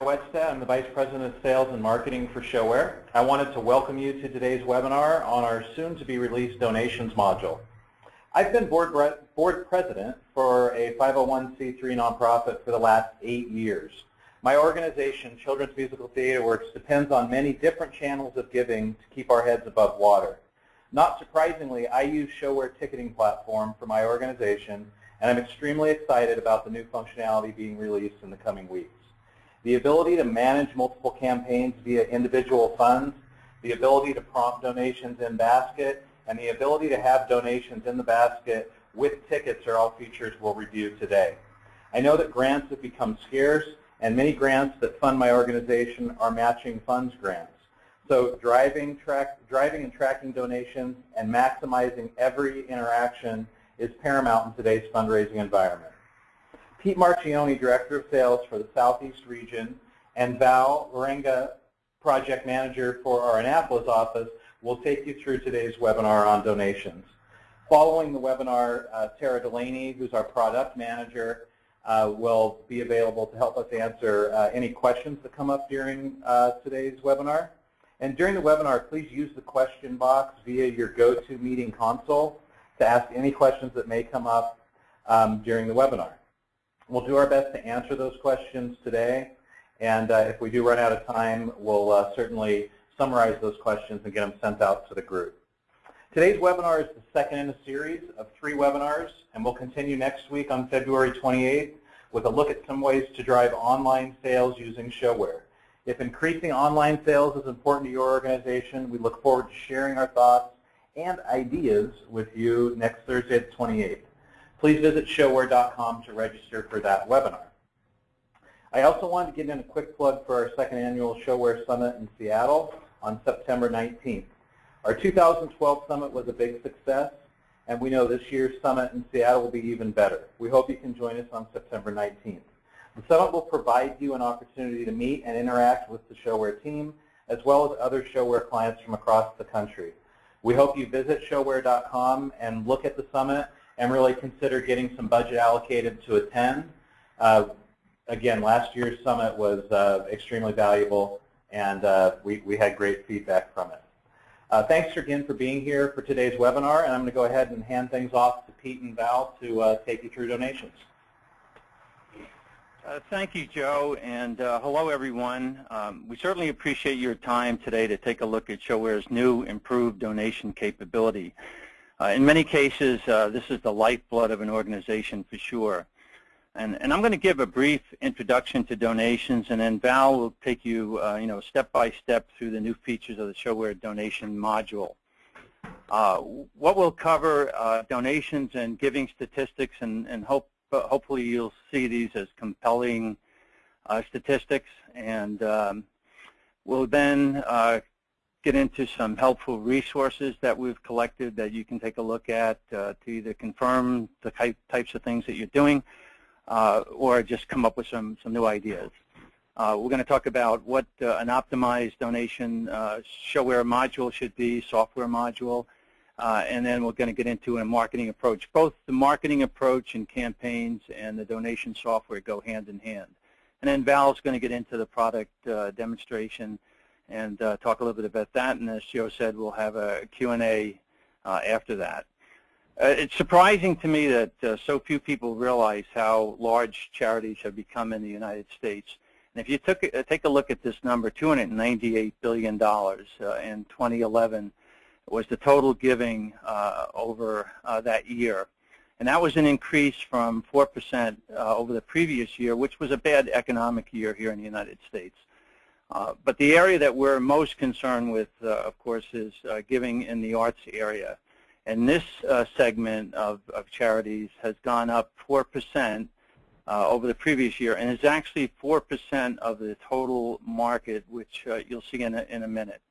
I'm the Vice President of Sales and Marketing for ShoWare. I wanted to welcome you to today's webinar on our soon-to-be-released donations module. I've been board, board president for a 501c3 nonprofit for the last eight years. My organization, Children's Musical Theater Works, depends on many different channels of giving to keep our heads above water. Not surprisingly, I use ShoWare ticketing platform for my organization, and I'm extremely excited about the new functionality being released in the coming weeks. The ability to manage multiple campaigns via individual funds, the ability to prompt donations in basket, and the ability to have donations in the basket with tickets are all features we'll review today. I know that grants have become scarce, and many grants that fund my organization are matching funds grants. So driving, track, driving and tracking donations and maximizing every interaction is paramount in today's fundraising environment. Pete Marchioni, Director of Sales for the Southeast region, and Val Lorenga, Project Manager for our Annapolis office, will take you through today's webinar on donations. Following the webinar, uh, Tara Delaney, who's our Product Manager, uh, will be available to help us answer uh, any questions that come up during uh, today's webinar. And during the webinar, please use the question box via your GoToMeeting console to ask any questions that may come up um, during the webinar. We'll do our best to answer those questions today, and uh, if we do run out of time, we'll uh, certainly summarize those questions and get them sent out to the group. Today's webinar is the second in a series of three webinars, and we'll continue next week on February 28th with a look at some ways to drive online sales using ShoWare. If increasing online sales is important to your organization, we look forward to sharing our thoughts and ideas with you next Thursday the 28th. Please visit showare.com to register for that webinar. I also wanted to get in a quick plug for our second annual ShoWare Summit in Seattle on September 19th. Our 2012 summit was a big success, and we know this year's summit in Seattle will be even better. We hope you can join us on September 19th. The summit will provide you an opportunity to meet and interact with the ShoWare team, as well as other ShoWare clients from across the country. We hope you visit showare.com and look at the summit and really consider getting some budget allocated to attend. Uh, again, last year's summit was uh, extremely valuable, and uh, we, we had great feedback from it. Uh, thanks again for being here for today's webinar, and I'm going to go ahead and hand things off to Pete and Val to uh, take you through donations. Uh, thank you, Joe, and hello, everyone. Um, we certainly appreciate your time today to take a look at ShoWare's new improved donation capability. Uh, in many cases, uh, this is the lifeblood of an organization for sure. And, and I'm going to give a brief introduction to donations, and then Val will take you, uh, you know, step by step through the new features of the ShoWare donation module. Uh, what we'll cover, uh, donations and giving statistics, and, and hope, hopefully you'll see these as compelling uh, statistics, and um, we'll then uh, get into some helpful resources that we've collected that you can take a look at uh, to either confirm the types of things that you're doing uh, or just come up with some, some new ideas. Uh, we're going to talk about what uh, an optimized donation uh, ShoWare module should be, software module, uh, and then we're going to get into a marketing approach. Both the marketing approach and campaigns and the donation software go hand in hand. And then Val's going to get into the product demonstration and uh, talk a little bit about that. And as Joe said, we'll have a Q&A uh, after that. Uh, it's surprising to me that uh, so few people realize how large charities have become in the United States. And if you took, uh, take a look at this number, $298 billion uh, in 2011 was the total giving over that year. And that was an increase from 4% over the previous year, which was a bad economic year here in the United States. Uh, but the area that we're most concerned with, uh, of course, is uh, giving in the arts area. And this uh, segment of, of, charities has gone up 4% uh, over the previous year and is actually 4% of the total market, which you'll see in a, in a minute.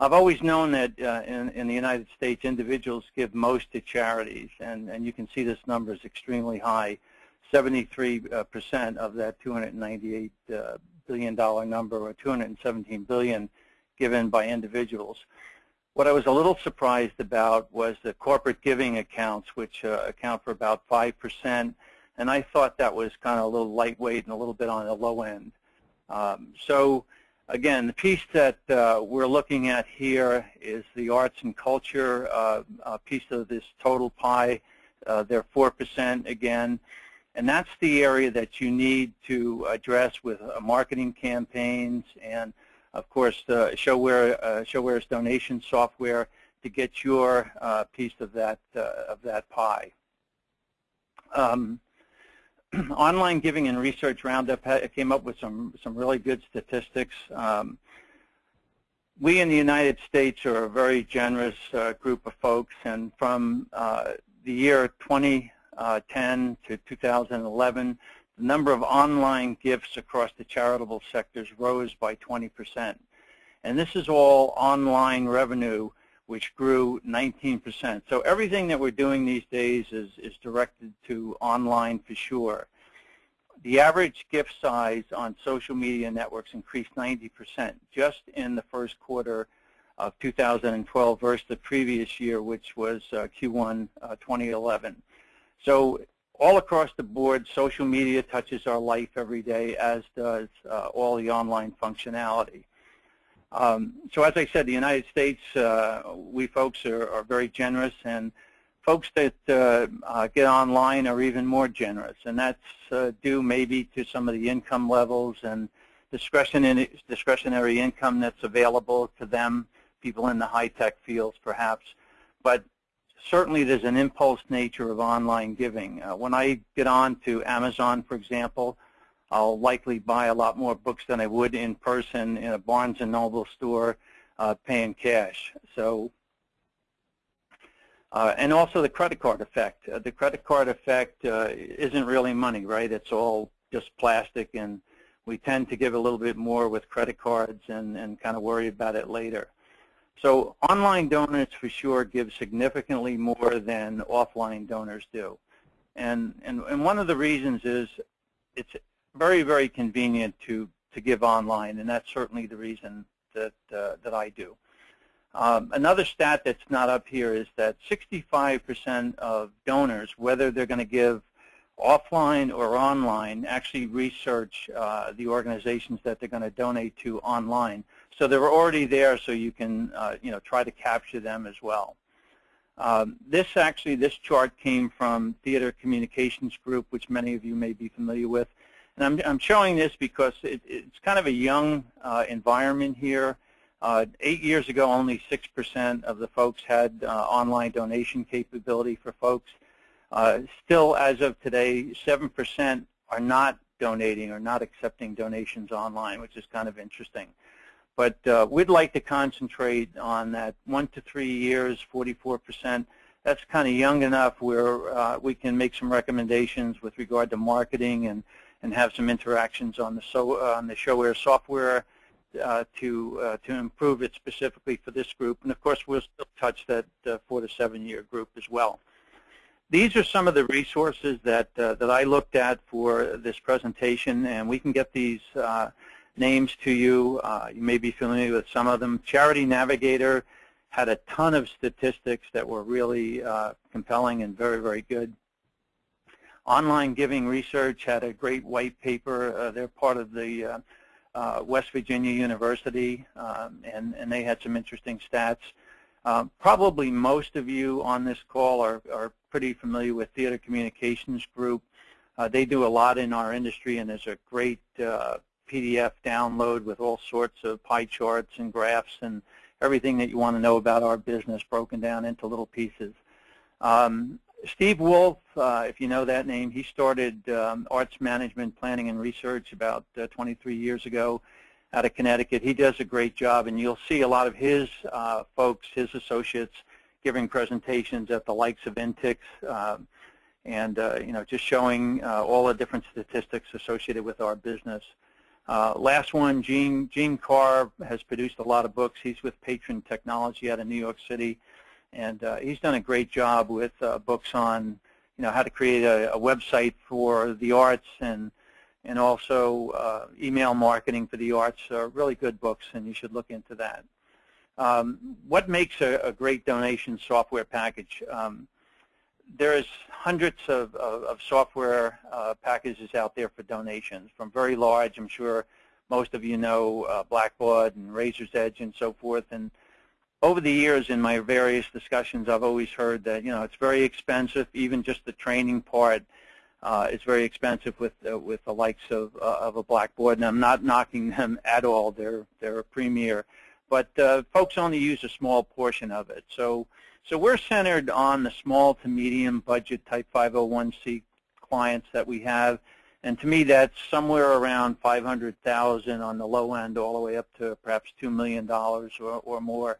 I've always known that in, in, the United States, individuals give most to charities, and, and you can see this number is extremely high. 73% of that 298 billion dollar number or 217 billion given by individuals. What I was a little surprised about was the corporate giving accounts, which uh, account for about 5%. and I thought that was kind of a little lightweight and a little bit on the low end. Um, so again, the piece that uh, we're looking at here is the arts and culture uh, piece of this total pie. Uh, they're 4% again. And that's the area that you need to address with uh, marketing campaigns and, of course, the ShoWare, uh, ShoWare's donation software to get your uh, piece of that, of that pie. Um, online giving and research roundup came up with some some really good statistics. Um, we in the United States are a very generous uh, group of folks, and from uh, the year 2010 to 2011, the number of online gifts across the charitable sectors rose by 20%. And this is all online revenue which grew 19%. So everything that we're doing these days is, is directed to online for sure. The average gift size on social media networks increased 90% just in the first quarter of 2012 versus the previous year, which was uh, Q1 uh, 2011. So all across the board, social media touches our life every day, as does uh, all the online functionality. Um, so as I said, the United States, uh, we folks are, are, very generous, and folks that uh, uh, get online are even more generous, and that's uh, due maybe to some of the income levels and discretionary, discretionary income that's available to them, people in the high-tech fields perhaps. But certainly there's an impulse nature of online giving. Uh, when I get on to Amazon, for example, I'll likely buy a lot more books than I would in person in a Barnes & Noble store uh, paying cash. So, uh, and also the credit card effect. Uh, the credit card effect uh, isn't really money, right? It's all just plastic, and we tend to give a little bit more with credit cards and, and kind of worry about it later. So online donors for sure give significantly more than offline donors do. And, and, and one of the reasons is it's very, very convenient to, to give online, and that's certainly the reason that, uh, that I do. Um, another stat that's not up here is that 65% of donors, whether they're going to give offline or online, actually research uh, the organizations that they're going to donate to online. So they're already there, so you can uh, you know try to capture them as well. Um, this actually, this chart came from Theater Communications Group, which many of you may be familiar with. And I'm, I'm showing this because it, it's kind of a young uh, environment here. Uh, eight years ago, only 6% of the folks had uh, online donation capability for folks. Uh, still, as of today, 7% are not donating or not accepting donations online, which is kind of interesting. But uh, we'd like to concentrate on that one to three years, 44%. That's kind of young enough where uh, we can make some recommendations with regard to marketing and and have some interactions on the so uh, on the ShoWare software uh, to uh, to improve it specifically for this group. And of course, we'll still touch that uh, four to seven year group as well. These are some of the resources that uh, that I looked at for this presentation, and we can get these uh, names to you. you may be familiar with some of them. Charity Navigator had a ton of statistics that were really compelling and very, very good. Online Giving Research had a great white paper. Uh, they're part of the uh, uh, West Virginia University, um, and, and they had some interesting stats. Um, probably most of you on this call are, are pretty familiar with Theater Communications Group. Uh, they do a lot in our industry, and there's a great uh, PDF download with all sorts of pie charts and graphs and everything that you want to know about our business broken down into little pieces. Um, Steve Wolff, uh, if you know that name, he started um, arts management planning and research about uh, 23 years ago out of Connecticut. He does a great job, and you'll see a lot of his uh, folks, his associates, giving presentations at the likes of Intix, um, and uh, you know, just showing uh, all the different statistics associated with our business. Uh, last one, Gene, Gene Carr has produced a lot of books. He's with Patron Technology out of New York City and uh, he's done a great job with uh, books on you know how to create a, a website for the arts and and also uh, email marketing for the arts are really good books and you should look into that. Um, what makes a, a, great donation software package? Um, there's hundreds of, of, of software uh, packages out there for donations, from very large, I'm sure most of you know, uh, Blackbaud and Razor's Edge and so forth. And over the years in my various discussions, I've always heard that, you know, it's very expensive, even just the training part uh, is very expensive with uh, with the likes of uh, of a Blackbaud, and I'm not knocking them at all. They're they're a premier, but uh, folks only use a small portion of it. So so we're centered on the small to medium budget type 501c clients that we have, and to me that's somewhere around 500,000 on the low end, all the way up to perhaps two million dollars or, or more.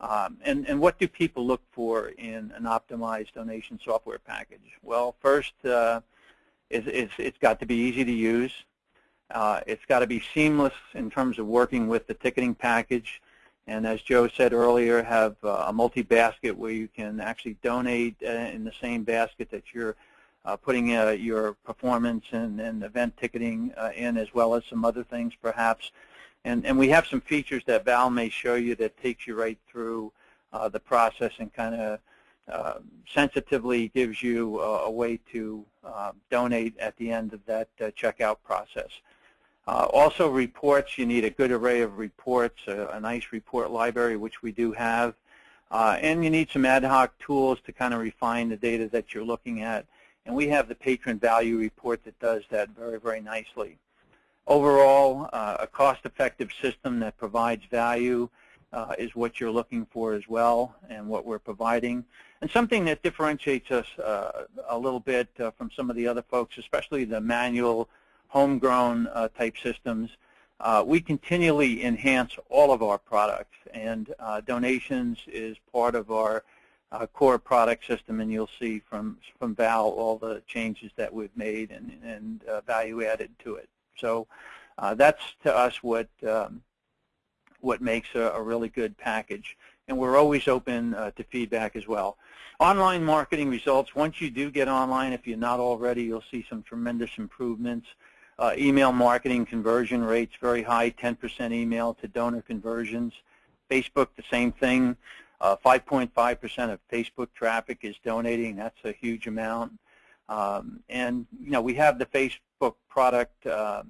Um, and, and what do people look for in an optimized donation software package? Well, first, uh, it's, got to be easy to use. Uh, it's got to be seamless in terms of working with the ticketing package. And as Joe said earlier, have uh, a multi-basket where you can actually donate uh, in the same basket that you're uh, putting uh, your performance and, and event ticketing in, as well as some other things perhaps. And, and we have some features that Val may show you that takes you right through uh, the process and kind of uh, sensitively gives you a, way to uh, donate at the end of that uh, checkout process. Uh, also reports, you need a good array of reports, a, a nice report library, which we do have. And you need some ad hoc tools to kind of refine the data that you're looking at. And we have the patron value report that does that very, very nicely. Overall, uh, a cost-effective system that provides value uh, is what you're looking for as well and what we're providing. And something that differentiates us uh, a little bit uh, from some of the other folks, especially the manual homegrown uh, type systems, uh, we continually enhance all of our products and donations is part of our core product system and you'll see from, from Val all the changes that we've made and, and value added to it. So uh, that's to us what um, what makes a, a, really good package. And we're always open uh, to feedback as well. Online marketing results, once you do get online, if you're not already, you'll see some tremendous improvements. Uh, email marketing conversion rates, very high, 10% email to donor conversions. Facebook, the same thing. 5.5% uh, of Facebook traffic is donating. That's a huge amount. Um, and you know, we have the Facebook product uh,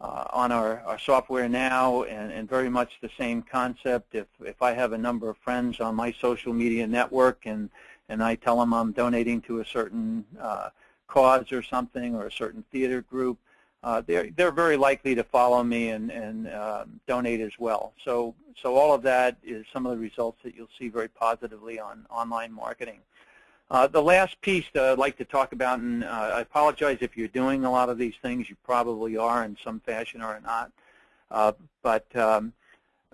uh, on our, our software now, and, and very much the same concept. If if I have a number of friends on my social media network, and and I tell them I'm donating to a certain uh, cause or something, or a certain theater group, uh, they're they're very likely to follow me and and um, donate as well. So so all of that is some of the results that you'll see very positively on online marketing. Uh, the last piece that I'd like to talk about, and uh, I apologize if you're doing a lot of these things, you probably are in some fashion or not, uh, but um,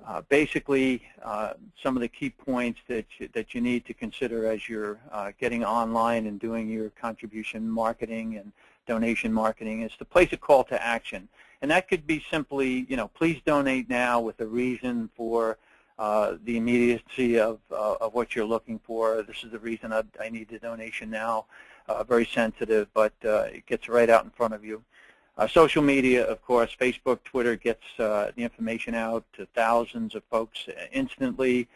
uh, basically uh, some of the key points that you, that you need to consider as you're uh, getting online and doing your contribution marketing and donation marketing is to place a call to action. And that could be simply, you know, please donate now with a reason for uh, the immediacy of, uh, of what you're looking for. This is the reason I, I need the donation now. Uh, very sensitive, but uh, it gets right out in front of you. Uh, social media, of course, Facebook, Twitter gets the information out to thousands of folks instantly,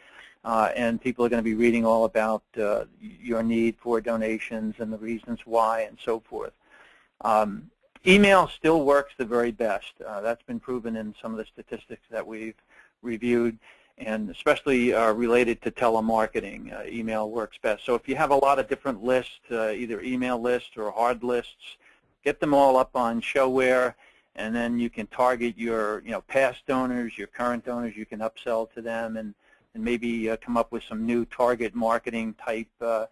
and people are going to be reading all about your need for donations and the reasons why and so forth. Um, email still works the very best. that's been proven in some of the statistics that we've reviewed and especially uh, related to telemarketing. Uh, email works best. So if you have a lot of different lists, uh, either email lists or hard lists, get them all up on ShoWare, and then you can target your you know past donors, your current donors. You can upsell to them, and and maybe uh, come up with some new target marketing type uh,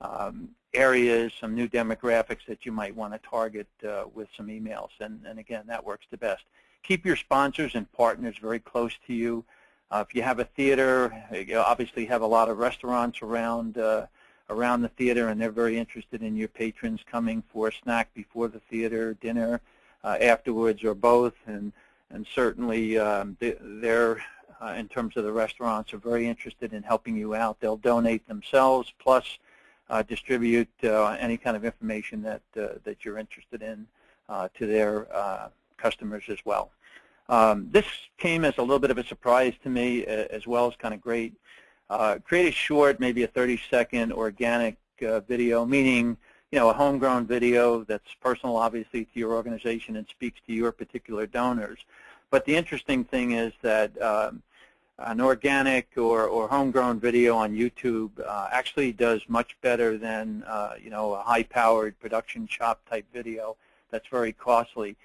um, areas, some new demographics that you might want to target uh, with some emails. And, and again, that works the best. Keep your sponsors and partners very close to you. Uh, if you have a theater, you obviously have a lot of restaurants around uh, around the theater, and they're very interested in your patrons coming for a snack before the theater, dinner, uh, afterwards, or both. And and certainly um, they're uh, in terms of the restaurants are very interested in helping you out. They'll donate themselves plus uh, distribute uh, any kind of information that that you're interested in to their customers as well. Um, this came as a little bit of a surprise to me as well as kind of great. Uh, create a short, maybe a 30-second organic uh, video, meaning you know a homegrown video that's personal, obviously, to your organization and speaks to your particular donors. But the interesting thing is that um, an organic or, or homegrown video on YouTube uh, actually does much better than uh, you know a high-powered production shop type video that's very costly.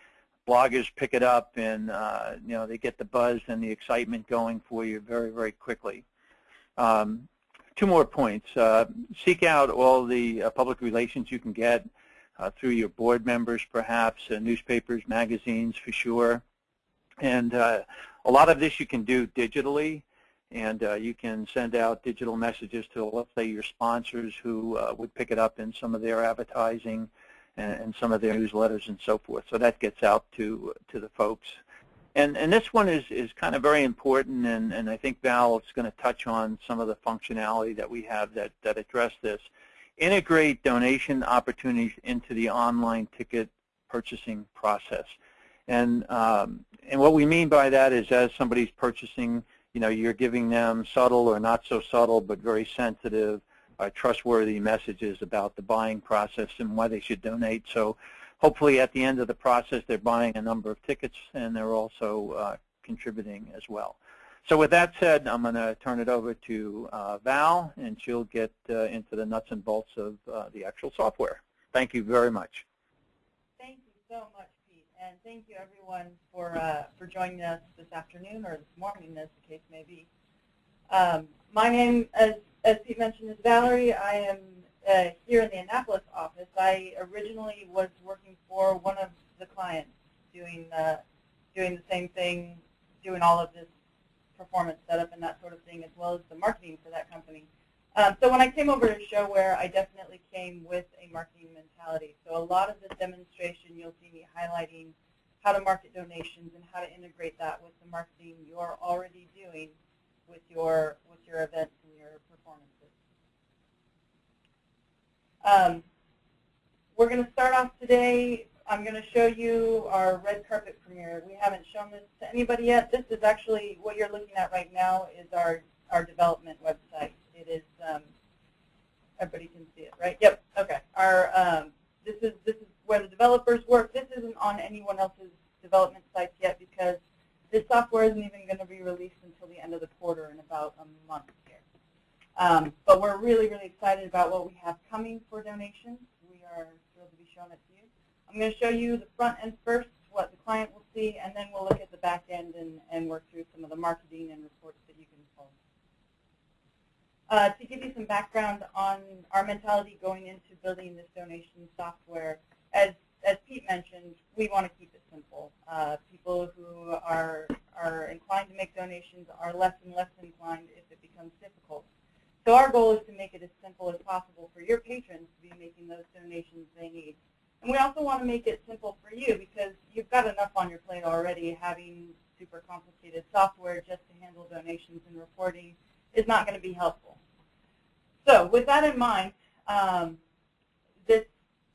Bloggers pick it up and uh, you know they get the buzz and the excitement going for you very very quickly. Um, two more points. Uh, seek out all the uh, public relations you can get uh, through your board members perhaps, newspapers, magazines for sure. And a lot of this you can do digitally, and uh, you can send out digital messages to, let's say, your sponsors who uh, would pick it up in some of their advertising and, and, some of their newsletters and so forth. So that gets out to to the folks. And, and this one is, is kind of very important, and, and I think Val is going to touch on some of the functionality that we have that, that address this. Integrate donation opportunities into the online ticket purchasing process. And um, and what we mean by that is as somebody's purchasing, you know, you're giving them subtle or not so subtle but very sensitive, uh, trustworthy messages about the buying process and why they should donate. So hopefully at the end of the process they're buying a number of tickets and they're also uh, contributing as well. So with that said, I'm going to turn it over to uh, Val, and she'll get uh, into the nuts and bolts of uh, the actual software. Thank you very much. Thank you so much Pete, and thank you everyone for uh, for joining us this afternoon or this morning, as the case may be. Um, my name, as as Pete mentioned, is Valerie. I am uh, here in the Annapolis office. I originally was working for one of the clients, doing uh, doing the same thing, doing all of this performance setup and that sort of thing, as well as the marketing for that company. Um, so when I came over to ShoWare, I definitely came with a marketing mentality. So a lot of this demonstration, you'll see me highlighting how to market donations and how to integrate that with the marketing you're already doing with your with your events and your performances. Um, we're going to start off today. I'm going to show you our red carpet premiere. We haven't shown this to anybody yet. This is actually what you're looking at right now is our our development website. It is, um, everybody can see it, right? Yep, okay. Our, um, this, is, this is where the developers work. This isn't on anyone else's development sites yet because this software isn't even going to be released until the end of the quarter in about a month here. Um, but we're really, really excited about what we have coming for donations. We are thrilled to be showing it to you. I'm going to show you the front end first, what the client will see, and then we'll look at the back end and, and work through some of the marketing and reports that you can pull. Uh, to give you some background on our mentality going into building this donation software, as, as Pete mentioned, we want to keep it simple. Uh, people who are, are inclined to make donations are less and less inclined if it becomes difficult. So our goal is to make it as simple as possible for your patrons to be making those donations they need. And we also want to make it simple for you because you've got enough on your plate already having super complicated software just to handle donations and reporting is not going to be helpful. So with that in mind, um, this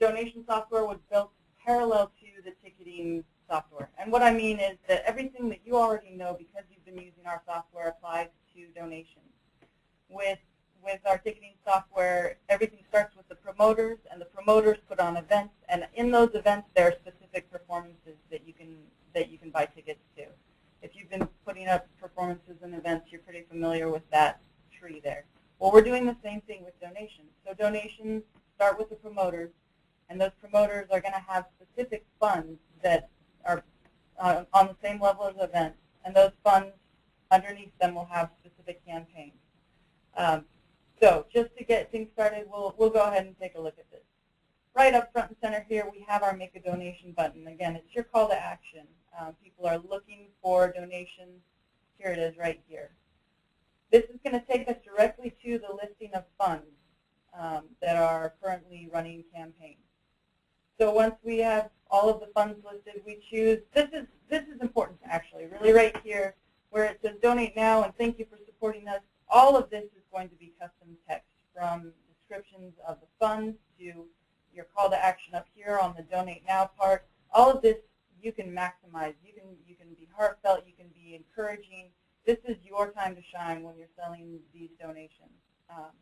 donation software was built parallel to the ticketing software. And what I mean is that everything that you already know because you've using our software applies to donations. With, with our ticketing software, everything starts with the promoters, and the promoters put on events, and in those events there are specific performances that you can, that you can buy tickets to. If you've been putting up performances and events, you're pretty familiar with that tree there. Well, we're doing the same thing with donations. So donations start with the promoters, and those promoters are going to have specific funds that are uh, on the same level as events, and those funds underneath them we'll have specific campaigns. Um, so just to get things started, we'll, we'll go ahead and take a look at this. Right up front and center here, we have our Make a Donation button. Again, it's your call to action. Um, people are looking for donations. Here it is right here. This is going to take us directly to the listing of funds um, that are currently running campaigns. So once we have all of the funds listed, we choose, this is, this is important actually, really right here donate now and thank you for supporting us. All of this is going to be custom text from descriptions of the funds to your call to action up here on the donate now part. All of this you can maximize. You can, you can be heartfelt, you can be encouraging, this is your time to shine when you're selling these donations. Um,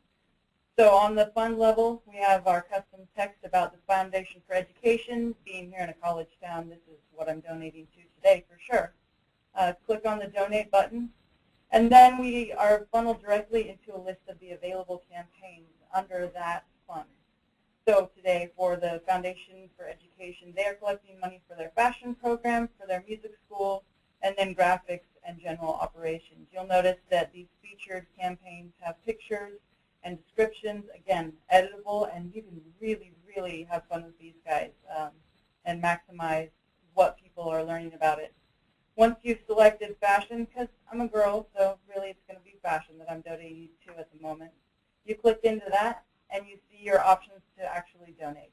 So on the fund level, we have our custom text about the Foundation for Education. Being here in a college town, this is what I'm donating to today for sure. Uh, click on the donate button, and then we are funneled directly into a list of the available campaigns under that fund. So today for the Foundation for Education, they are collecting money for their fashion program, for their music school, and then graphics and general operations. You'll notice that these featured campaigns have pictures and descriptions, again, editable, and you can really, really have fun with these guys um, and maximize what people are learning about it. Once you've selected fashion, because I'm a girl, so really it's going to be fashion that I'm donating to at the moment, you click into that, and you see your options to actually donate.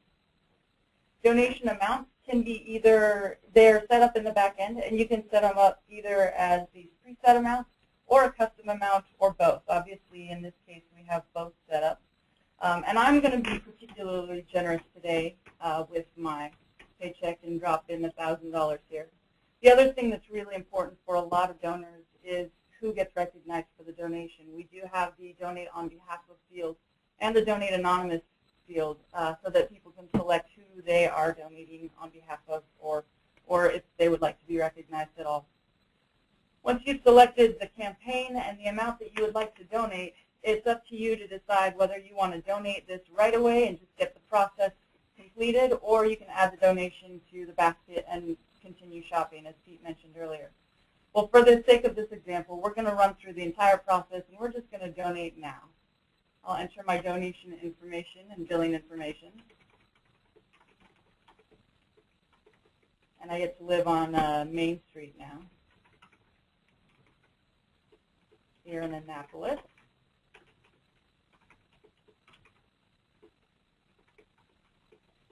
Donation amounts can be either, they're set up in the back end, and you can set them up either as these preset amounts or a custom amount or both. Obviously, in this case, we have both set up. Um, and I'm going to be particularly generous today uh, with my paycheck and drop in $1,000 here. The other thing that's really important for a lot of donors is who gets recognized for the donation. We do have the donate on behalf of field and the donate anonymous field uh, so that people can select who they are donating on behalf of or, if they would like to be recognized at all. Once you've selected the campaign and the amount that you would like to donate, it's up to you to decide whether you want to donate this right away and just get the process completed, or you can add the donation to the basket and continue shopping, as Pete mentioned earlier. Well, for the sake of this example, we're going to run through the entire process, and we're just going to donate now. I'll enter my donation information and billing information. And I get to live on uh, Main Street now, here in Annapolis.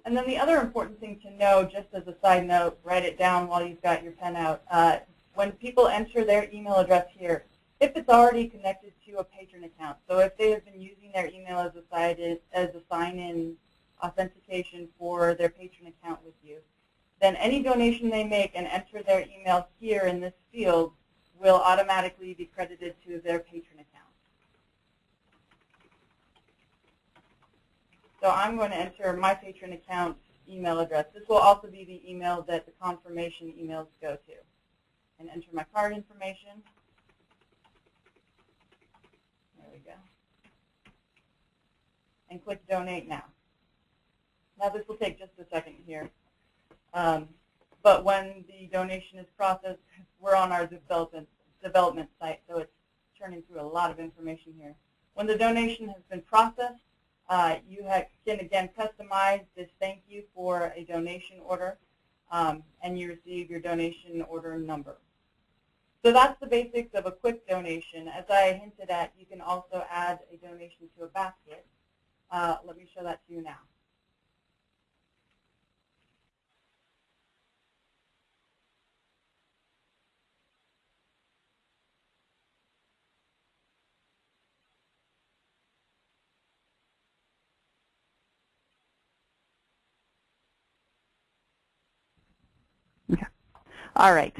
And then the other important thing to know, just as a side note, write it down while you've got your pen out. Uh, when people enter their email address here, if it's already connected to a patron account, so if they have been using their email as a, as a sign-in authentication for their patron account with you, then any donation they make and enter their email here in this field will automatically be credited to their patron account. So I'm going to enter my patron account email address. This will also be the email that the confirmation emails go to. And enter my card information. There we go. And click Donate Now. Now this will take just a second here. Um, but when the donation is processed, we're on our development, development site, so it's turning through a lot of information here. When the donation has been processed, uh, you have, can, again, customize this thank you for a donation order, um, and you receive your donation order number. So that's the basics of a quick donation. As I hinted at, you can also add a donation to a basket. Uh, let me show that to you now. All right.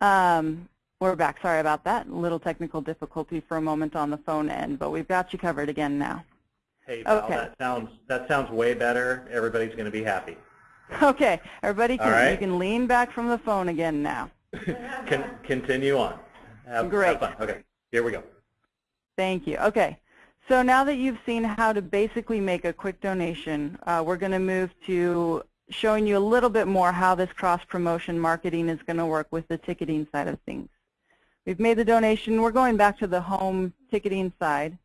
Um, we're back. Sorry about that. A little technical difficulty for a moment on the phone end, but we've got you covered again now. Hey, Val, Okay. that sounds that sounds way better. Everybody's going to be happy. Okay, everybody, can, right. you can lean back from the phone again now. Con continue on. Have, Great. Have. Okay, here we go. Thank you. Okay, so now that you've seen how to basically make a quick donation, uh, we're going to move to showing you a little bit more how this cross-promotion marketing is going to work with the ticketing side of things. We've made the donation. We're going back to the home ticketing side,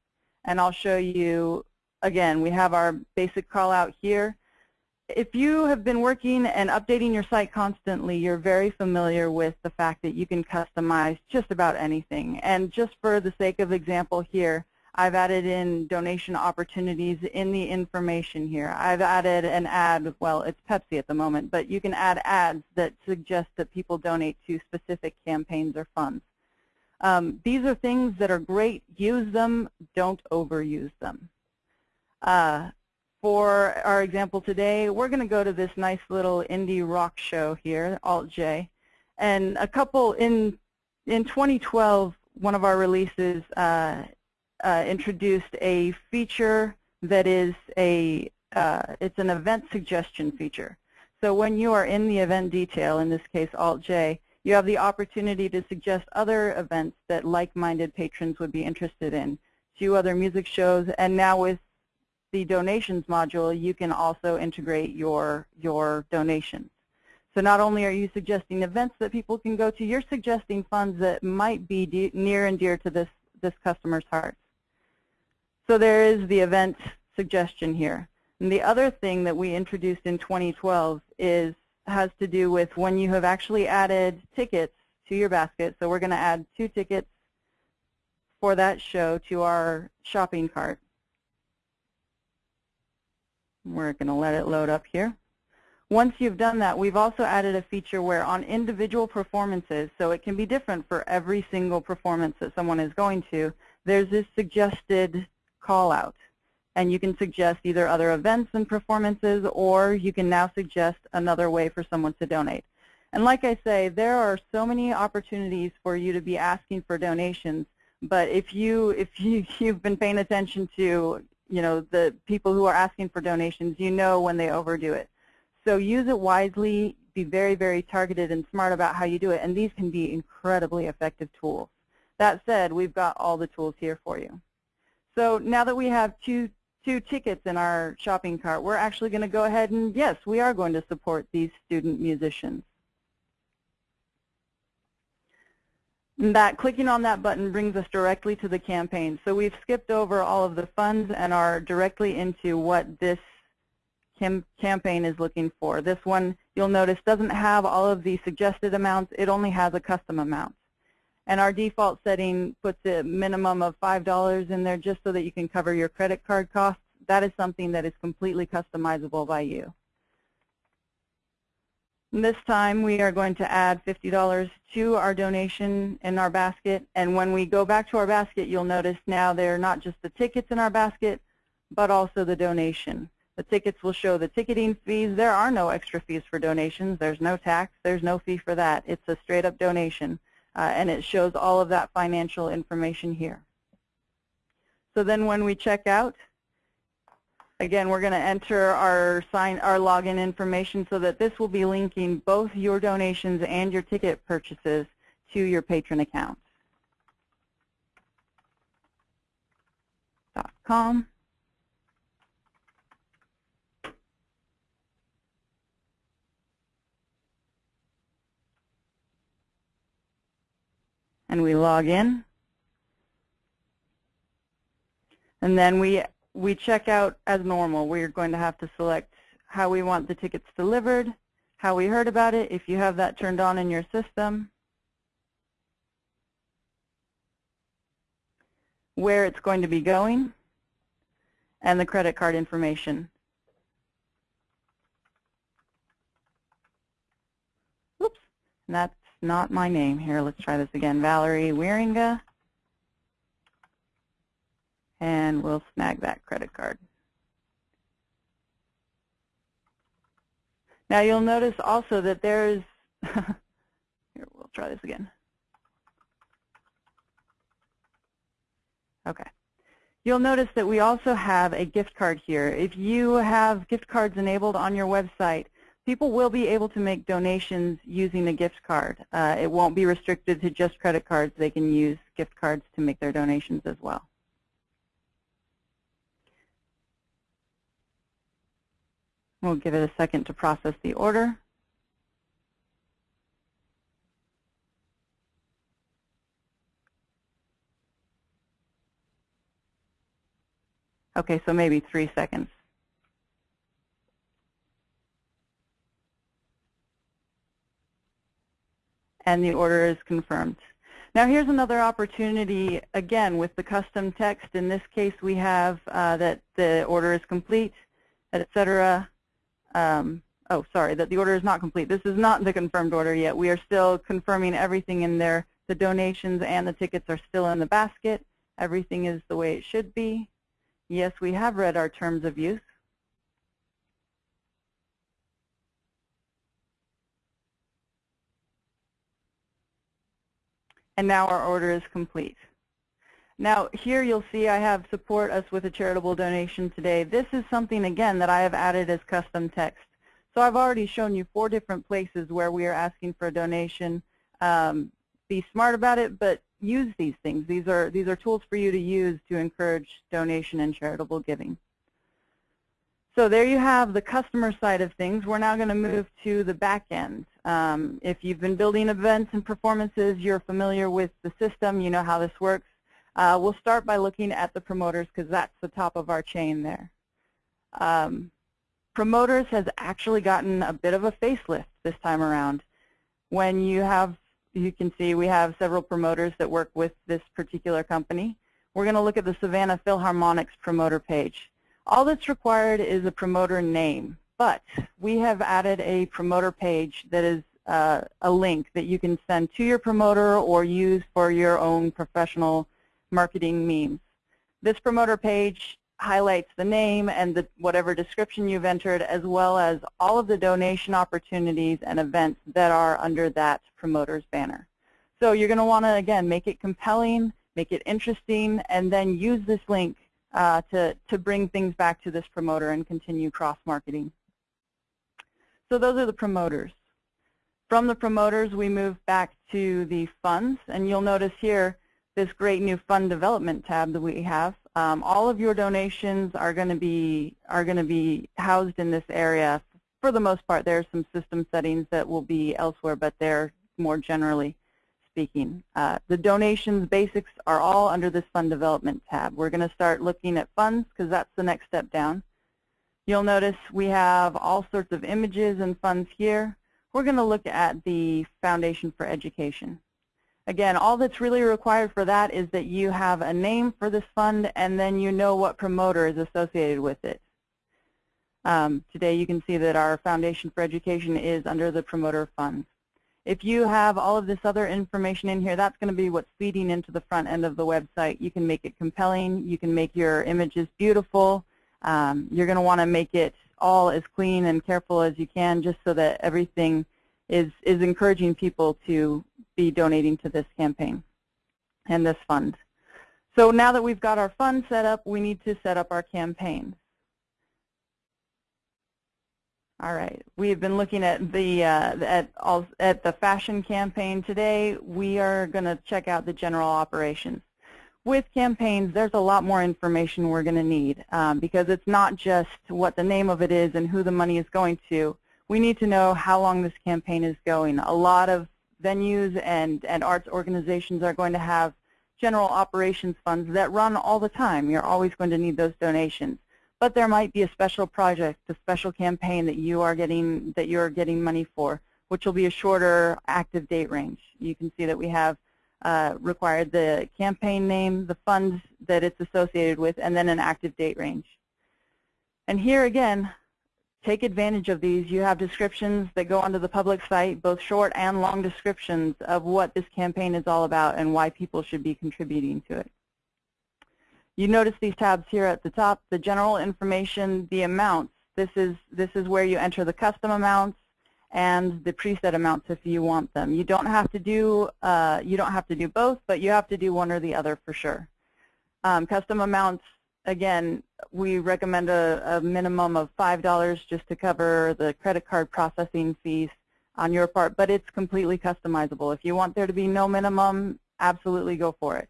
and I'll show you, again, we have our basic call out here. If you have been working and updating your site constantly, you're very familiar with the fact that you can customize just about anything. And just for the sake of example here, I've added in donation opportunities in the information here. I've added an ad, well, it's Pepsi at the moment, but you can add ads that suggest that people donate to specific campaigns or funds. Um, these are things that are great. Use them. Don't overuse them. Uh, for our example today, we're going to go to this nice little indie rock show here, Alt-J. And a couple in, in 2012, one of our releases uh, uh, introduced a feature that is a, uh, it's an event suggestion feature. So when you are in the event detail, in this case Alt-J, you have the opportunity to suggest other events that like-minded patrons would be interested in, two other music shows, and now with the donations module, you can also integrate your, your donations. So not only are you suggesting events that people can go to, you're suggesting funds that might be near and dear to this, this customer's heart. So there is the event suggestion here. And the other thing that we introduced in 2012 is has to do with when you have actually added tickets to your basket. So we're going to add two tickets for that show to our shopping cart. We're going to let it load up here. Once you've done that, we've also added a feature where on individual performances, so it can be different for every single performance that someone is going to, there's this suggested call out. And you can suggest either other events and performances, or you can now suggest another way for someone to donate. And like I say, there are so many opportunities for you to be asking for donations. But if you if you you've been paying attention to you know the people who are asking for donations, you know when they overdo it. So use it wisely. Be very very targeted and smart about how you do it. And these can be incredibly effective tools. That said, we've got all the tools here for you. So now that we have two two tickets in our shopping cart, we're actually going to go ahead and, yes, we are going to support these student musicians. And that clicking on that button brings us directly to the campaign. So we've skipped over all of the funds and are directly into what this cam campaign is looking for. This one, you'll notice, doesn't have all of the suggested amounts. It only has a custom amount. And our default setting puts a minimum of $5 in there just so that you can cover your credit card costs. That is something that is completely customizable by you. This time we are going to add $50 to our donation in our basket. And when we go back to our basket, you'll notice now they're not just the tickets in our basket, but also the donation. The tickets will show the ticketing fees. There are no extra fees for donations. There's no tax. There's no fee for that. It's a straight up donation uh, and it shows all of that financial information here. So then when we check out, again, we're going to enter our sign, our login information so that this will be linking both your donations and your ticket purchases to your patron account. .com. and we log in. And then we, we check out as normal. We're going to have to select how we want the tickets delivered, how we heard about it, if you have that turned on in your system, where it's going to be going, and the credit card information. Oops, and not my name here. Let's try this again. Valerie Wieringa. And we'll snag that credit card. Now you'll notice also that there's, here we'll try this again. Okay. You'll notice that we also have a gift card here. If you have gift cards enabled on your website, people will be able to make donations using a gift card. Uh, it won't be restricted to just credit cards. They can use gift cards to make their donations as well. We'll give it a second to process the order. Okay, so maybe three seconds. And the order is confirmed. Now here's another opportunity, again, with the custom text. In this case, we have uh, that the order is complete, etc. Um, oh, sorry, that the order is not complete. This is not the confirmed order yet. We are still confirming everything in there. The donations and the tickets are still in the basket. Everything is the way it should be. Yes, we have read our terms of use. And now our order is complete. Now, here you'll see I have support us with a charitable donation today. This is something, again, that I have added as custom text. So I've already shown you four different places where we are asking for a donation. Um, be smart about it, but use these things. These are, these are tools for you to use to encourage donation and charitable giving. So there you have the customer side of things. We're now going to move to the back end. Um, if you've been building events and performances, you're familiar with the system, you know how this works. Uh, we'll start by looking at the promoters because that's the top of our chain there. Um, promoters has actually gotten a bit of a facelift this time around. When you have, you can see we have several promoters that work with this particular company. We're going to look at the Savannah Philharmonic's promoter page. All that's required is a promoter name, but we have added a promoter page that is uh, a link that you can send to your promoter or use for your own professional marketing means. This promoter page highlights the name and the, whatever description you've entered as well as all of the donation opportunities and events that are under that promoter's banner. So you're going to want to, again, make it compelling, make it interesting, and then use this link uh, to, to bring things back to this promoter and continue cross-marketing. So those are the promoters. From the promoters, we move back to the funds, and you'll notice here this great new fund development tab that we have. Um, all of your donations are going to be are going to be housed in this area. For the most part, there are some system settings that will be elsewhere, but they're more generally speaking. Uh, the donations basics are all under this fund development tab. We're going to start looking at funds because that's the next step down. You'll notice we have all sorts of images and funds here. We're going to look at the Foundation for Education. Again, all that's really required for that is that you have a name for this fund and then you know what promoter is associated with it. Um, today you can see that our Foundation for Education is under the promoter funds. If you have all of this other information in here, that's going to be what's feeding into the front end of the website. You can make it compelling. You can make your images beautiful. Um, you're going to want to make it all as clean and careful as you can just so that everything is, is encouraging people to be donating to this campaign and this fund. So now that we've got our fund set up, we need to set up our campaign. All right, we've been looking at the uh, at all, at the fashion campaign today. We are going to check out the general operations. With campaigns, there's a lot more information we're going to need um, because it's not just what the name of it is and who the money is going to. We need to know how long this campaign is going. A lot of venues and and arts organizations are going to have general operations funds that run all the time. You're always going to need those donations but there might be a special project, a special campaign that you are getting that you're getting money for, which will be a shorter active date range. You can see that we have uh, required the campaign name, the funds that it's associated with, and then an active date range. And here again, take advantage of these. You have descriptions that go onto the public site, both short and long descriptions of what this campaign is all about and why people should be contributing to it. You notice these tabs here at the top, the general information, the amounts. This is, this is where you enter the custom amounts and the preset amounts if you want them. You don't have to do, uh, you don't have to do both, but you have to do one or the other for sure. Um, custom amounts, again, we recommend a, a minimum of $5 just to cover the credit card processing fees on your part, but it's completely customizable. If you want there to be no minimum, absolutely go for it.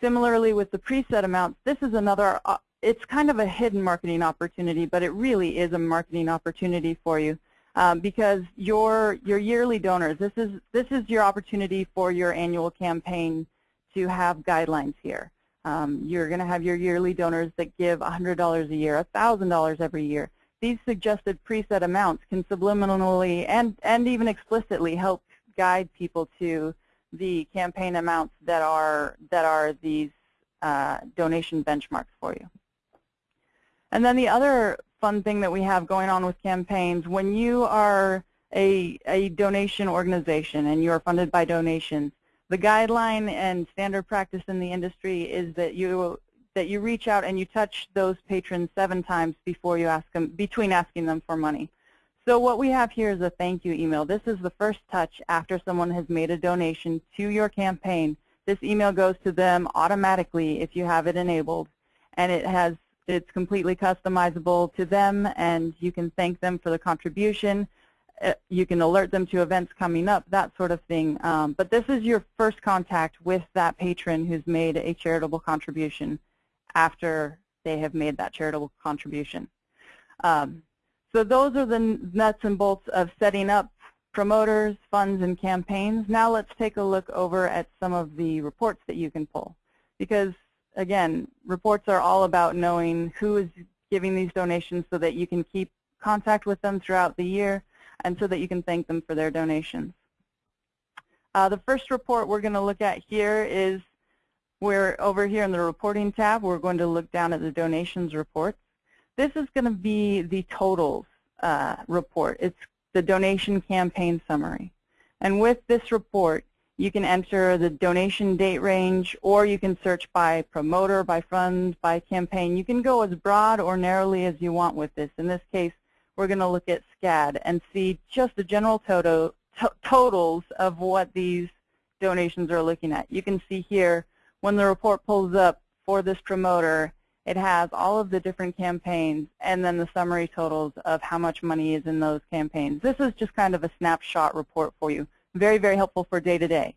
Similarly with the preset amounts, this is another, uh, it's kind of a hidden marketing opportunity, but it really is a marketing opportunity for you um, because your, your yearly donors, this is, this is your opportunity for your annual campaign to have guidelines here. Um, you're going to have your yearly donors that give $100 a year, $1,000 every year. These suggested preset amounts can subliminally and, and even explicitly help guide people to the campaign amounts that are that are these uh, donation benchmarks for you. And then the other fun thing that we have going on with campaigns, when you are a, a donation organization and you're funded by donations, the guideline and standard practice in the industry is that you that you reach out and you touch those patrons seven times before you ask them between asking them for money. So what we have here is a thank you email. This is the first touch after someone has made a donation to your campaign This email goes to them automatically if you have it enabled, and it has it's completely customizable to them, and you can thank them for the contribution. Uh, you can alert them to events coming up, that sort of thing. Um, but this is your first contact with that patron who's made a charitable contribution after they have made that charitable contribution. Um, so those are the nuts and bolts of setting up promoters, funds, and campaigns. Now let's take a look over at some of the reports that you can pull. Because, again, reports are all about knowing who is giving these donations so that you can keep contact with them throughout the year and so that you can thank them for their donations. Uh, the first report we're going to look at here is we're over here in the reporting tab. We're going to look down at the donations reports. This is going to be the totals uh, report. It's the donation campaign summary. And with this report, you can enter the donation date range, or you can search by promoter, by fund, by campaign. You can go as broad or narrowly as you want with this. In this case, we're going to look at SCAD and see just the general toto to totals of what these donations are looking at. You can see here when the report pulls up for this promoter, it has all of the different campaigns and then the summary totals of how much money is in those campaigns. This is just kind of a snapshot report for you. Very, very helpful for day to day.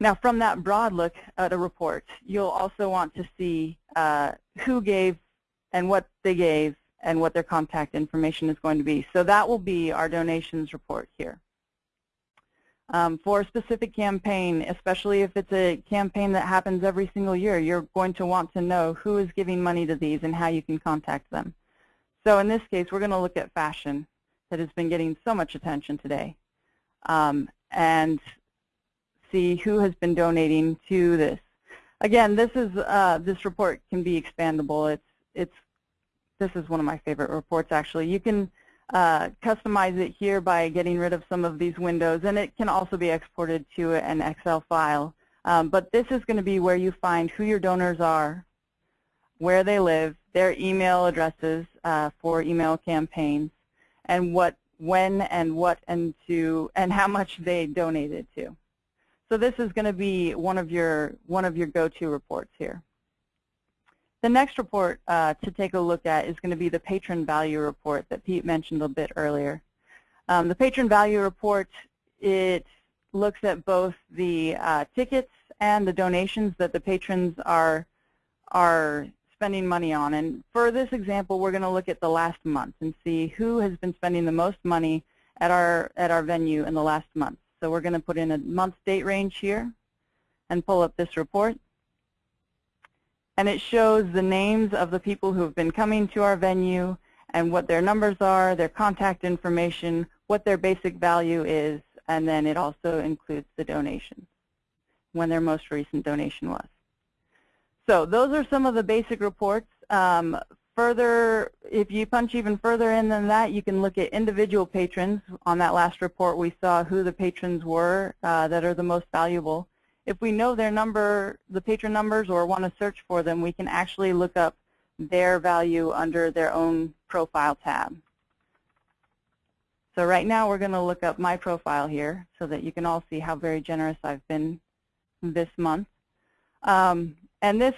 Now from that broad look at a report, you'll also want to see uh, who gave and what they gave and what their contact information is going to be. So that will be our donations report here. Um, for a specific campaign, especially if it's a campaign that happens every single year, you're going to want to know who is giving money to these and how you can contact them. So in this case, we're going to look at fashion that has been getting so much attention today um, and see who has been donating to this. Again, this is uh, this report can be expandable. It's it's this is one of my favorite reports actually. You can uh, customize it here by getting rid of some of these windows, and it can also be exported to an Excel file. Um, but this is going to be where you find who your donors are, where they live, their email addresses uh, for email campaigns, and what, when, and what, and to, and how much they donated to. So this is going to be one of your one of your go-to reports here. The next report uh, to take a look at is going to be the patron value report that Pete mentioned a bit earlier. Um, the patron value report, it looks at both the uh, tickets and the donations that the patrons are, are spending money on. And for this example, we're going to look at the last month and see who has been spending the most money at our, at our venue in the last month. So we're going to put in a month date range here and pull up this report and it shows the names of the people who have been coming to our venue and what their numbers are, their contact information, what their basic value is, and then it also includes the donations, when their most recent donation was. So those are some of the basic reports. Um, further, if you punch even further in than that, you can look at individual patrons. On that last report, we saw who the patrons were uh, that are the most valuable if we know their number, the patron numbers, or want to search for them, we can actually look up their value under their own profile tab. So right now we're going to look up my profile here so that you can all see how very generous I've been this month. Um, and this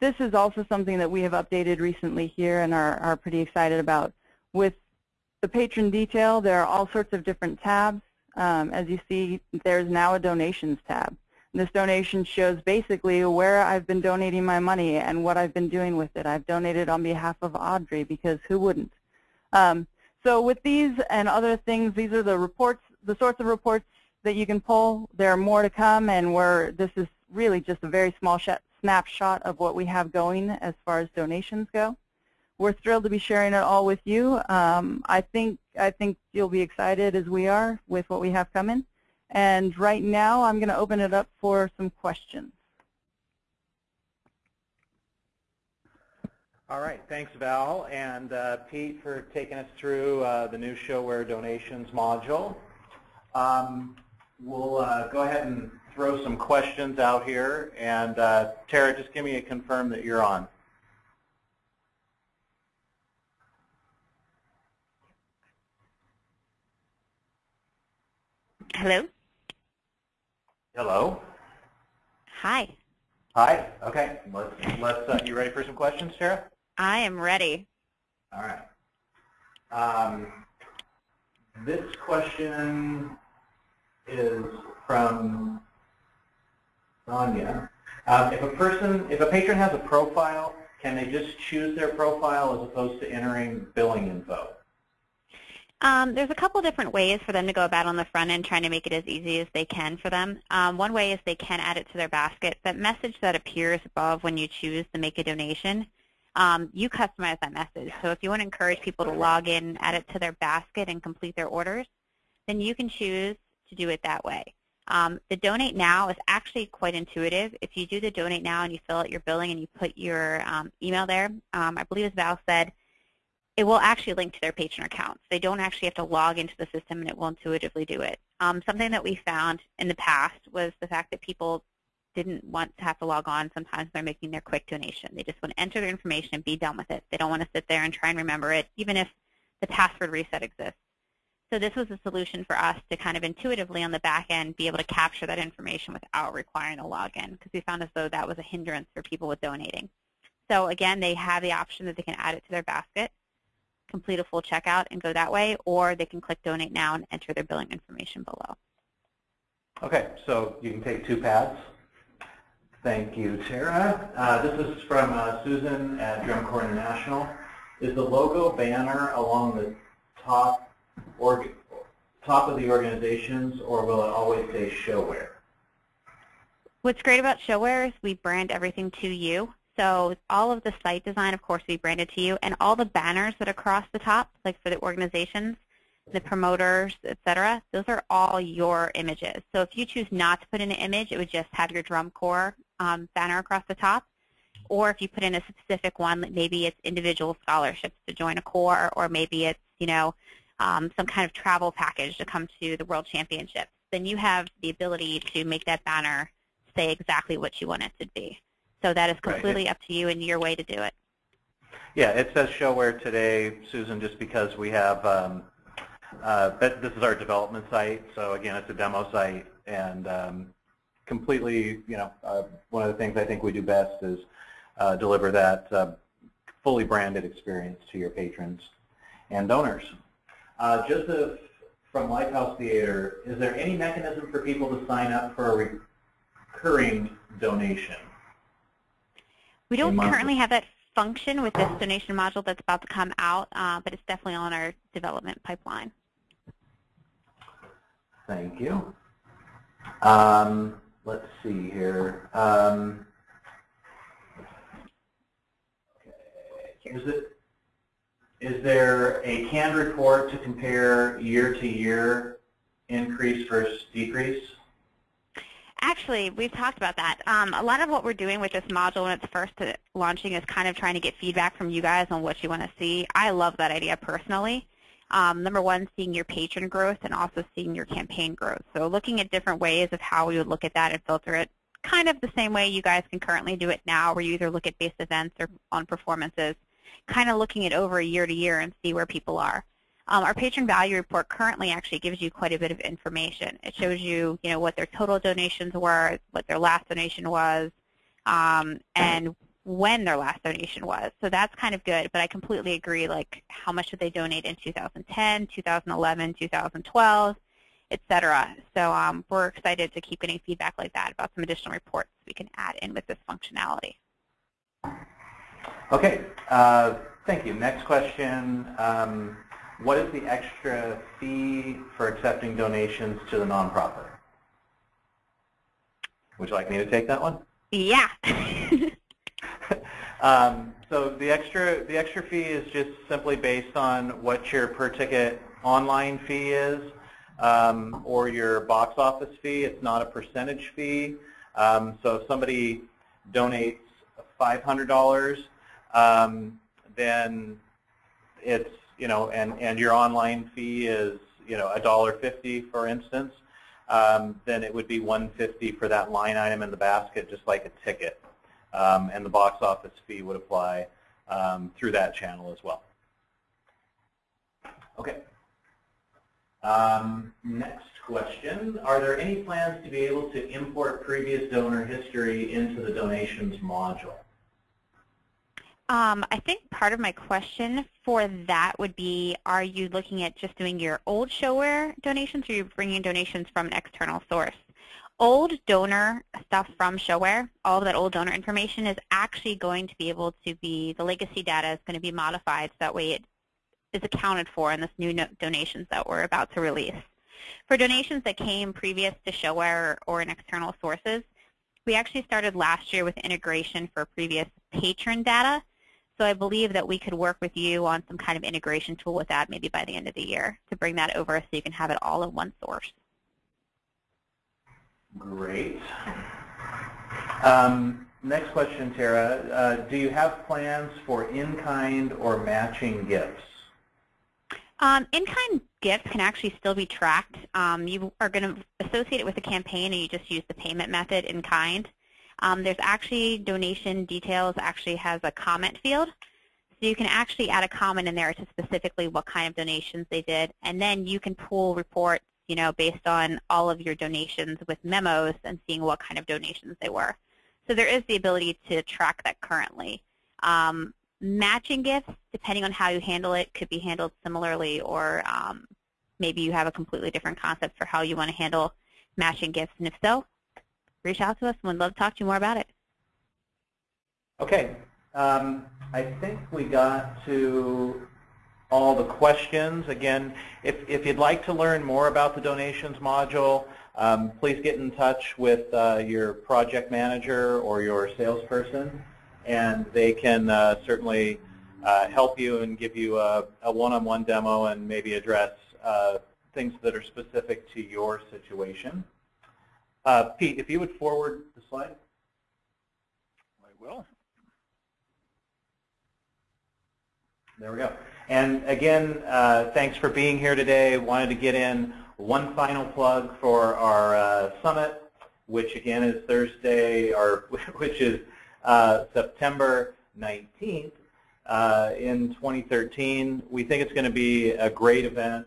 this is also something that we have updated recently here and are, are pretty excited about. With the patron detail, there are all sorts of different tabs. Um, as you see, there's now a donations tab. This donation shows basically where I've been donating my money and what I've been doing with it. I've donated on behalf of Audrey because who wouldn't? Um, so with these and other things, these are the reports, the sorts of reports that you can pull. There are more to come, and we're, this is really just a very small snapshot of what we have going as far as donations go. We're thrilled to be sharing it all with you. Um, I think I think you'll be excited as we are with what we have coming. And right now, I'm going to open it up for some questions. All right, thanks Val and uh, Pete for taking us through uh, the new ShoWare donations module. Um, we'll uh, go ahead and throw some questions out here and uh, Tara, just give me a confirm that you're on. Hello? Hello. Hi, Hi. Okay. Let's let's. Uh, you ready for some questions, Sarah? I am ready. All right. Um, this question is from Sonia. Um, if a person, if a patron has a profile, can they just choose their profile as opposed to entering billing info? Um, there's a couple different ways for them to go about on the front end trying to make it as easy as they can for them. Um, one way is they can add it to their basket. That message that appears above when you choose to make a donation, um, you customize that message. So if you want to encourage people to log in, add it to their basket, and complete their orders, then you can choose to do it that way. Um, the Donate Now is actually quite intuitive. If you do the Donate Now and you fill out your billing and you put your um, email there, um, I believe as Val said, it will actually link to their patron accounts. They don't actually have to log into the system and it will intuitively do it. Um, something that we found in the past was the fact that people didn't want to have to log on sometimes they're making their quick donation. They just want to enter their information and be done with it. They don't want to sit there and try and remember it, even if the password reset exists. So this was a solution for us to kind of intuitively on the back end be able to capture that information without requiring a login because we found as though that was a hindrance for people with donating. So again, they have the option that they can add it to their basket complete a full checkout and go that way, or they can click Donate Now and enter their billing information below. Okay, so you can take two paths. Thank you, Tara. Uh, this is from uh, Susan at Drum Corps International. Is the logo banner along the top org top of the organizations, or will it always say ShoWare? What's great about ShoWare is we brand everything to you. So all of the site design, of course, we branded to you, and all the banners that are across the top, like for the organizations, the promoters, et cetera, those are all your images. So if you choose not to put in an image, it would just have your drum corps um, banner across the top. Or if you put in a specific one, maybe it's individual scholarships to join a corps, or maybe it's you know um, some kind of travel package to come to the World Championships, then you have the ability to make that banner say exactly what you want it to be. So that is Right. completely up to you and your way to do it. Yeah, it says ShoWare today, Susan, just because we have, um, uh, but this is our development site, so again, it's a demo site, and um, completely, you know, uh, one of the things I think we do best is uh, deliver that uh, fully branded experience to your patrons and donors. Uh, Joseph from Lighthouse Theater, is there any mechanism for people to sign up for a recurring donation? We don't currently have that function with this donation module that's about to come out, uh, but it's definitely on our development pipeline. Thank you. Um, let's see here. Um, okay. Is it is there a canned report to compare year to year increase versus decrease? Actually, we've talked about that. Um, a lot of what we're doing with this module when it's first launching is kind of trying to get feedback from you guys on what you want to see. I love that idea personally. Um, number one, seeing your patron growth and also seeing your campaign growth. So looking at different ways of how we would look at that and filter it, kind of the same way you guys can currently do it now where you either look at based events or on performances, kind of looking at over a year to year and see where people are. Um, our patron value report currently actually gives you quite a bit of information. It shows you, you know, what their total donations were, what their last donation was, um, and when their last donation was. So that's kind of good, but I completely agree, like how much did they donate in 2010, 2011, 2012, et cetera. So um, we're excited to keep getting feedback like that about some additional reports we can add in with this functionality. Okay. Uh, thank you. Next question. Um, what is the extra fee for accepting donations to the nonprofit? Would you like me to take that one? Yeah. Um, so the extra the extra fee is just simply based on what your per ticket online fee is um, or your box office fee. It's not a percentage fee. Um, so if somebody donates $500, um, then it's you know and and your online fee is you know $1.50 for instance. Um, then it would be 150 for that line item in the basket, just like a ticket um, and the box office fee would apply um, through that channel as well. Okay. Um, next question, are there any plans to be able to import previous donor history into the donations module? Um, I think part of my question for that would be, are you looking at just doing your old ShoWare donations or are you bringing donations from an external source? Old donor stuff from ShoWare, all of that old donor information is actually going to be able to be, the legacy data is going to be modified so that way it is accounted for in this new no donations that we're about to release. For donations that came previous to ShoWare or in external sources, we actually started last year with integration for previous patron data. So I believe that we could work with you on some kind of integration tool with that maybe by the end of the year to bring that over so you can have it all in one source. Great. Um, next question, Tara. Uh, do you have plans for in-kind or matching gifts? Um, in-kind gifts can actually still be tracked. Um, you are going to associate it with a campaign and you just use the payment method in kind. Um, there's actually donation details actually has a comment field. So you can actually add a comment in there to specifically what kind of donations they did. And then you can pull reports you know, based on all of your donations with memos and seeing what kind of donations they were. So there is the ability to track that currently. Um, matching gifts, depending on how you handle it, could be handled similarly or um, maybe you have a completely different concept for how you want to handle matching gifts. And if so, reach out to us and we'd love to talk to you more about it. Okay. Um, I think we got to all the questions. Again, if, if you'd like to learn more about the donations module, um, please get in touch with uh, your project manager or your salesperson, and they can uh, certainly uh, help you and give you a one-on-one -on -one demo and maybe address uh, things that are specific to your situation. Uh, Pete, if you would forward the slide. I will. There we go. And again, uh, thanks for being here today. Wanted to get in one final plug for our uh, summit, which again is Thursday, or which is uh, September 19th uh, in 2013. We think it's going to be a great event.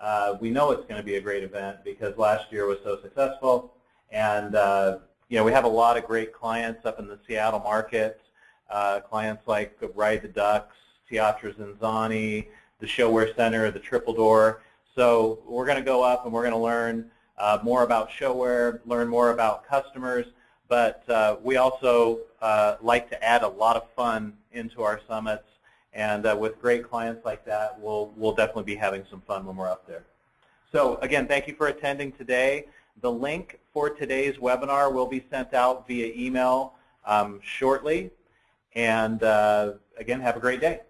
Uh, we know it's going to be a great event because last year was so successful. And uh, you know, we have a lot of great clients up in the Seattle market, uh, clients like Ride the Ducks, Teatro ZinZanni, the ShoWare Center, the Triple Door. So we're going to go up and we're going to learn uh, more about ShoWare, learn more about customers, but uh, we also uh, like to add a lot of fun into our summits. And uh, with great clients like that, we'll, we'll definitely be having some fun when we're up there. So again, thank you for attending today. The link for today's webinar will be sent out via email um, shortly. And uh, again, have a great day.